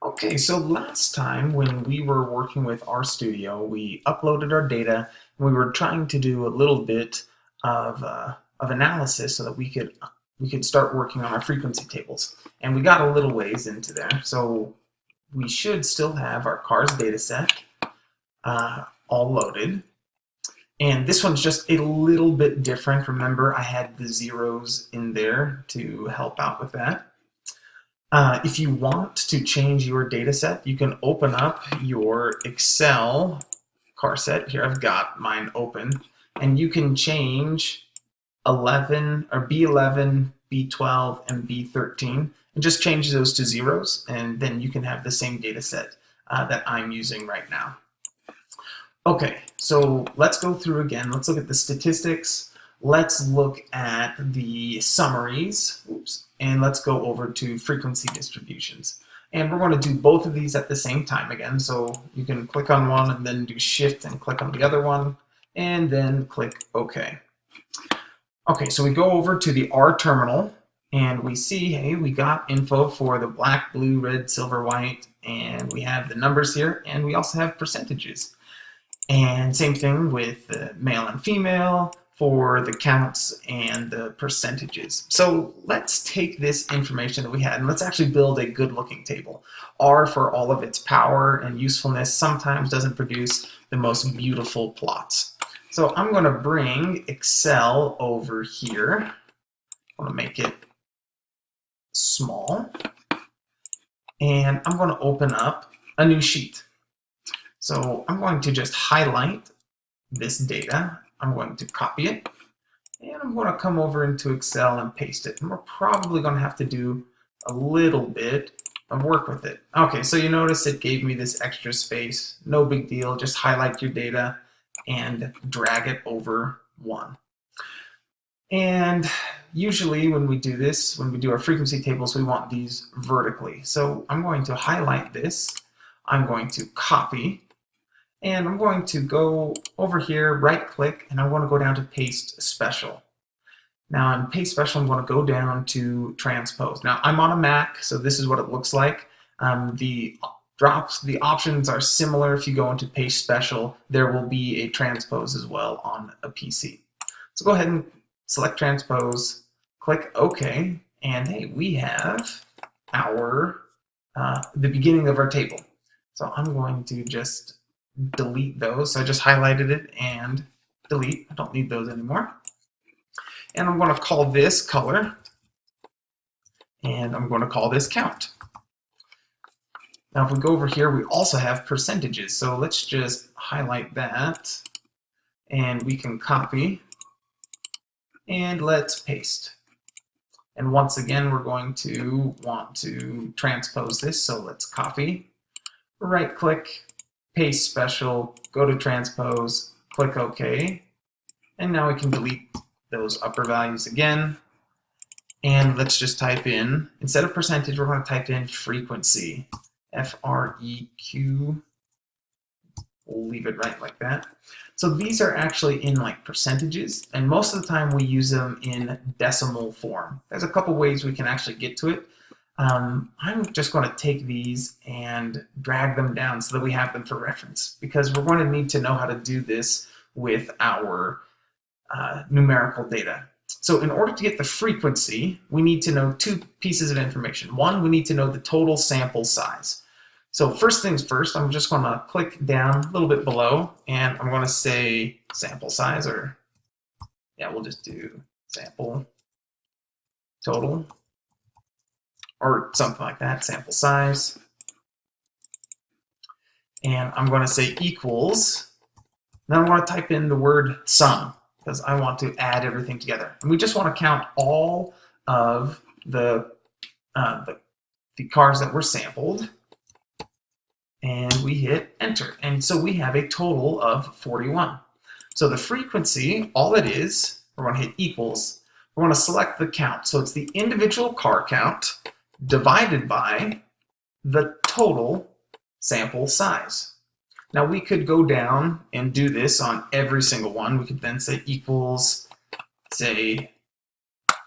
Okay, so last time when we were working with RStudio, we uploaded our data and we were trying to do a little bit of, uh, of analysis so that we could we could start working on our frequency tables. And we got a little ways into there, so we should still have our cars data set uh, all loaded. And this one's just a little bit different. Remember, I had the zeros in there to help out with that. Uh, if you want to change your data set, you can open up your Excel car set. Here I've got mine open. And you can change 11 or B11, B12, and B13 and just change those to zeros. And then you can have the same data set uh, that I'm using right now. Okay, so let's go through again. Let's look at the statistics. Let's look at the summaries. Oops and let's go over to frequency distributions. And we're going to do both of these at the same time again. So you can click on one and then do shift and click on the other one and then click OK. Okay, so we go over to the R terminal and we see, hey, we got info for the black, blue, red, silver, white, and we have the numbers here, and we also have percentages. And same thing with the male and female, for the counts and the percentages. So let's take this information that we had and let's actually build a good looking table. R for all of its power and usefulness sometimes doesn't produce the most beautiful plots. So I'm going to bring Excel over here. I'm gonna make it small. And I'm going to open up a new sheet. So I'm going to just highlight this data I'm going to copy it and I'm going to come over into Excel and paste it. And we're probably going to have to do a little bit of work with it. Okay, so you notice it gave me this extra space. No big deal. Just highlight your data and drag it over one. And usually when we do this, when we do our frequency tables, we want these vertically. So I'm going to highlight this. I'm going to copy and I'm going to go over here, right click, and I want to go down to paste special. Now in paste special, I'm going to go down to transpose. Now I'm on a Mac, so this is what it looks like. Um, the drops, the options are similar. If you go into paste special, there will be a transpose as well on a PC. So go ahead and select transpose, click OK, and hey, we have our uh, the beginning of our table. So I'm going to just delete those. So I just highlighted it and delete. I don't need those anymore. And I'm going to call this color. And I'm going to call this count. Now if we go over here, we also have percentages. So let's just highlight that. And we can copy. And let's paste. And once again, we're going to want to transpose this. So let's copy, right click, paste special, go to transpose, click OK, and now we can delete those upper values again. And let's just type in, instead of percentage, we're going to type in frequency, F-R-E-Q, we'll leave it right like that. So these are actually in like percentages, and most of the time we use them in decimal form. There's a couple ways we can actually get to it. Um, I'm just going to take these and drag them down so that we have them for reference because we're going to need to know how to do this with our uh, numerical data. So in order to get the frequency, we need to know two pieces of information. One, we need to know the total sample size. So first things first, I'm just going to click down a little bit below and I'm going to say sample size or yeah, we'll just do sample total or something like that, sample size. And I'm going to say equals. Then I'm going to type in the word sum because I want to add everything together. And we just want to count all of the, uh, the, the cars that were sampled. And we hit enter. And so we have a total of 41. So the frequency, all it is, we're going to hit equals. We're going to select the count. So it's the individual car count divided by the total sample size. Now we could go down and do this on every single one. We could then say equals, say,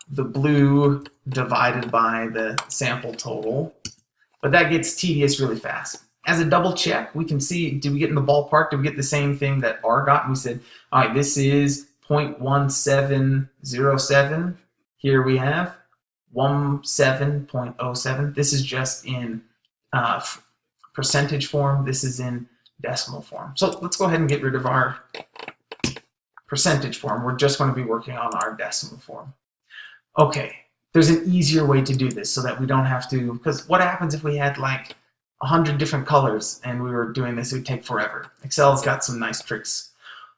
the blue divided by the sample total but that gets tedious really fast. As a double check, we can see, did we get in the ballpark? Did we get the same thing that R got? We said, all right, this is 0.1707. Here we have 17.07. This is just in uh, percentage form. This is in decimal form. So let's go ahead and get rid of our percentage form. We're just going to be working on our decimal form. Okay, there's an easier way to do this so that we don't have to, because what happens if we had like a hundred different colors and we were doing this, it would take forever. Excel's got some nice tricks.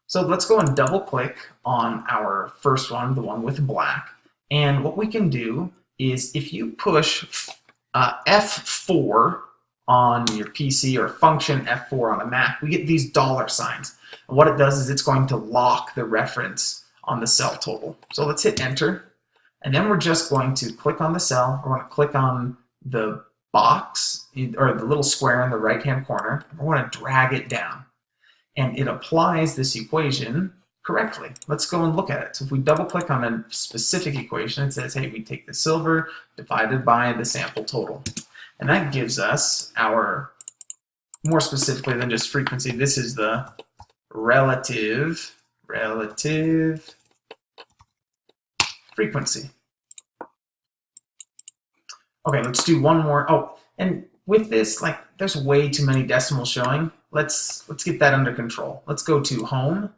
So let's go and double click on our first one, the one with black. And what we can do is if you push uh, F4 on your PC or function F4 on a Mac, we get these dollar signs. And what it does is it's going to lock the reference on the cell total. So let's hit enter. And then we're just going to click on the cell. We're going to click on the box or the little square in the right hand corner. We're going to drag it down. And it applies this equation correctly. Let's go and look at it. So if we double click on a specific equation, it says, hey, we take the silver divided by the sample total. And that gives us our, more specifically than just frequency, this is the relative, relative frequency. Okay, let's do one more. Oh, and with this, like, there's way too many decimals showing. Let's let's get that under control. Let's go to home.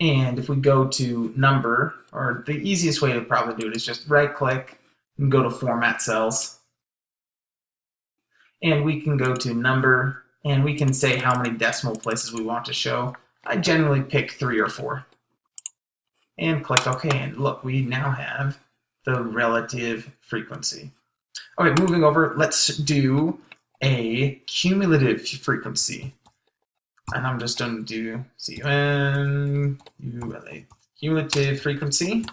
And if we go to number, or the easiest way to probably do it is just right click and go to format cells. And we can go to number and we can say how many decimal places we want to show. I generally pick three or four and click OK. And look, we now have the relative frequency. Okay, moving over, let's do a cumulative frequency. And I'm just going to do C-U-M, cumulative frequency.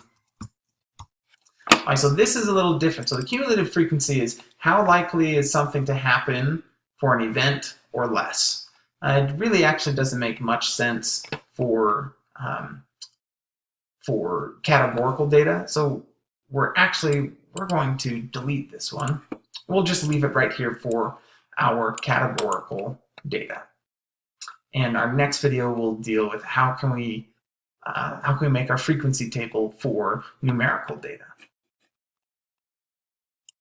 All right, so this is a little different. So the cumulative frequency is how likely is something to happen for an event or less. Uh, it really actually doesn't make much sense for um, for categorical data. So we're actually, we're going to delete this one. We'll just leave it right here for our categorical data. And our next video will deal with how can we uh, how can we make our frequency table for numerical data.